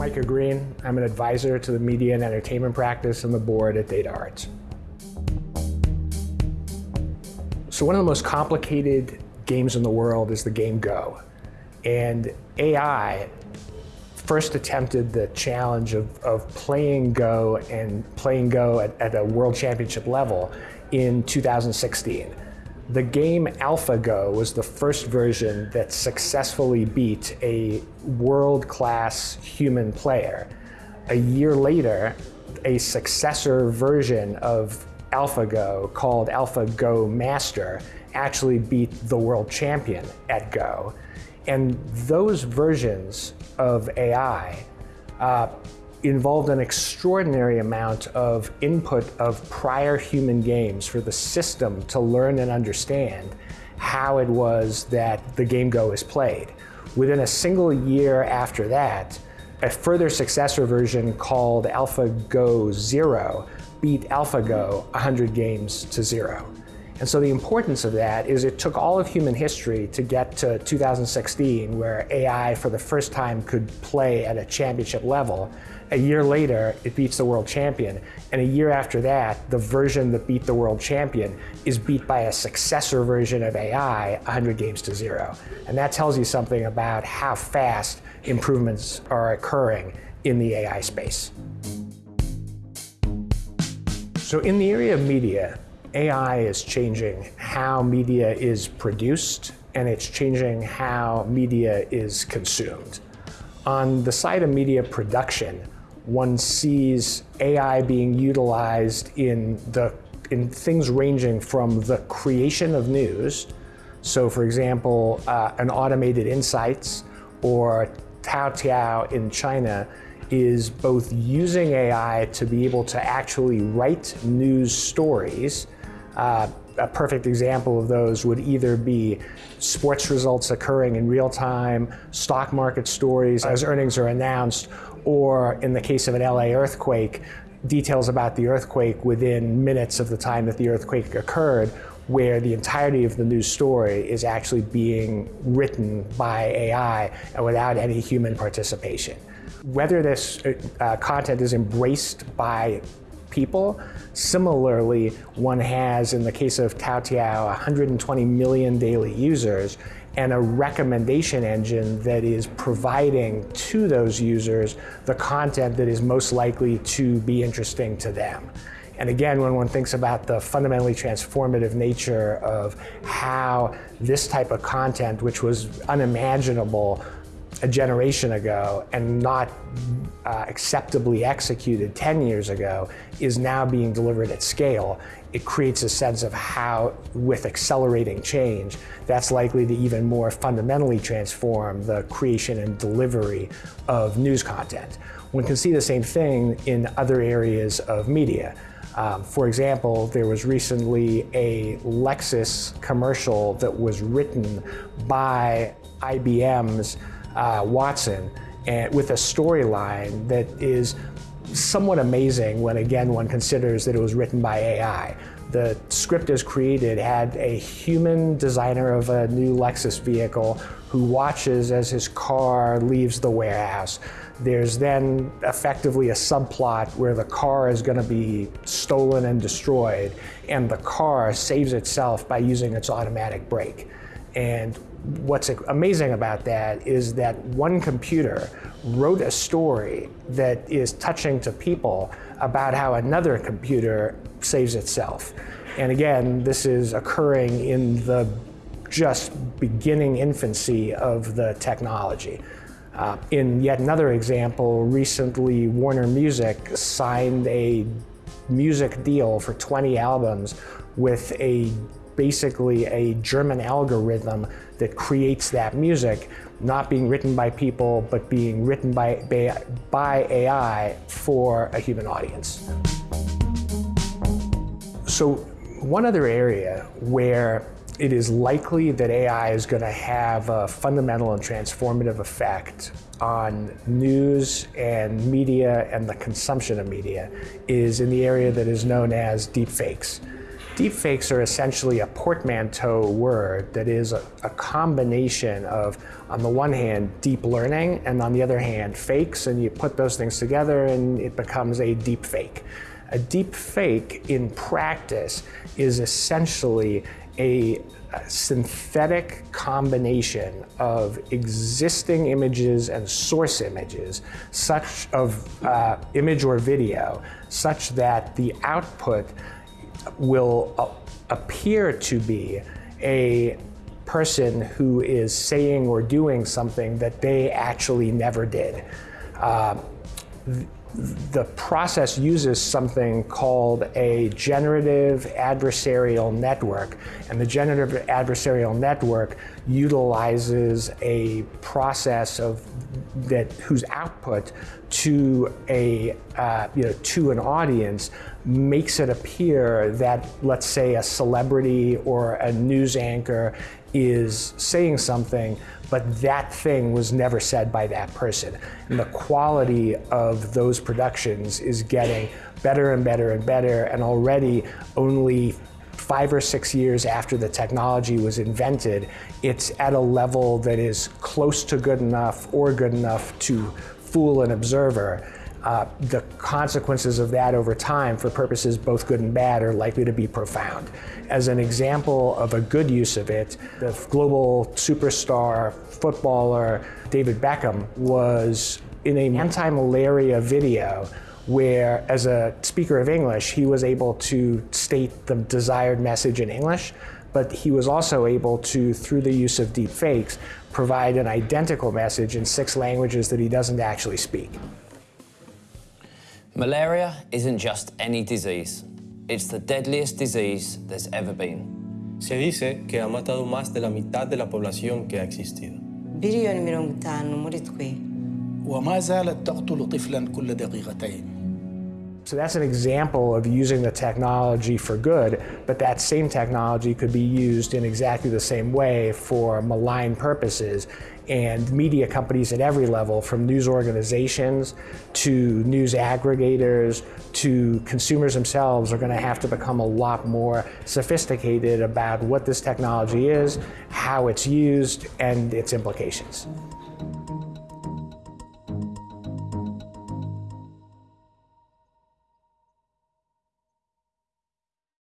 Micah Green. I'm an advisor to the media and entertainment practice and the board at Data Arts. So one of the most complicated games in the world is the game Go. And AI first attempted the challenge of, of playing Go and playing Go at, at a world championship level in 2016. The game AlphaGo was the first version that successfully beat a world-class human player. A year later, a successor version of AlphaGo called AlphaGo Master actually beat the world champion at Go. And those versions of AI uh, involved an extraordinary amount of input of prior human games for the system to learn and understand how it was that the game Go is played. Within a single year after that, a further successor version called AlphaGo Zero beat AlphaGo 100 games to zero. And so the importance of that is it took all of human history to get to 2016 where AI for the first time could play at a championship level. A year later, it beats the world champion. And a year after that, the version that beat the world champion is beat by a successor version of AI 100 games to zero. And that tells you something about how fast improvements are occurring in the AI space. So in the area of media, AI is changing how media is produced and it's changing how media is consumed. On the side of media production, one sees AI being utilized in, the, in things ranging from the creation of news, so for example, uh, an automated insights or Toutiao in China is both using AI to be able to actually write news stories uh, a perfect example of those would either be sports results occurring in real time, stock market stories as earnings are announced, or in the case of an LA earthquake, details about the earthquake within minutes of the time that the earthquake occurred, where the entirety of the news story is actually being written by AI and without any human participation. Whether this uh, content is embraced by people. Similarly, one has, in the case of Toutiao, 120 million daily users and a recommendation engine that is providing to those users the content that is most likely to be interesting to them. And again, when one thinks about the fundamentally transformative nature of how this type of content, which was unimaginable a generation ago and not uh, acceptably executed 10 years ago is now being delivered at scale, it creates a sense of how, with accelerating change, that's likely to even more fundamentally transform the creation and delivery of news content. One can see the same thing in other areas of media. Um, for example, there was recently a Lexus commercial that was written by IBM's uh, Watson and with a storyline that is somewhat amazing when again one considers that it was written by AI. The script as created had a human designer of a new Lexus vehicle who watches as his car leaves the warehouse. There's then effectively a subplot where the car is going to be stolen and destroyed, and the car saves itself by using its automatic brake. And what's amazing about that is that one computer wrote a story that is touching to people about how another computer saves itself. And again, this is occurring in the just beginning infancy of the technology. Uh, in yet another example, recently Warner Music signed a music deal for 20 albums with a basically a German algorithm that creates that music, not being written by people, but being written by, by AI for a human audience. So one other area where it is likely that AI is going to have a fundamental and transformative effect on news and media and the consumption of media is in the area that is known as deepfakes. Deepfakes are essentially a portmanteau word that is a, a, combination of, on the one hand, deep learning, and on the other hand, fakes, and you put those things together and it becomes a deep fake. A deep fake in practice is essentially a, a synthetic combination of existing images and source images, such of uh, image or video, such that the output will uh, appear to be a person who is saying or doing something that they actually never did. Uh, the process uses something called a generative adversarial network. And the generative adversarial network utilizes a process of that whose output to a uh, you know to an audience makes it appear that let's say a celebrity or a news anchor is saying something but that thing was never said by that person. And the quality of those productions is getting better and better and better, and already only five or six years after the technology was invented, it's at a level that is close to good enough or good enough to fool an observer uh, the consequences of that over time for purposes both good and bad are likely to be profound. As an example of a good use of it, the global superstar footballer David Beckham was in an anti-malaria video where as a speaker of English, he was able to state the desired message in English, but he was also able to, through the use of deep fakes, provide an identical message in six languages that he doesn't actually speak. Malaria isn't just any disease. It's the deadliest disease there's ever been. Se dice que ha matado más de la mitad de la población que ha existido. بليون من مرض وما زالت تقتل طفلا كل دقيقتين. So that's an example of using the technology for good, but that same technology could be used in exactly the same way for malign purposes. And media companies at every level, from news organizations to news aggregators to consumers themselves, are going to have to become a lot more sophisticated about what this technology is, how it's used, and its implications.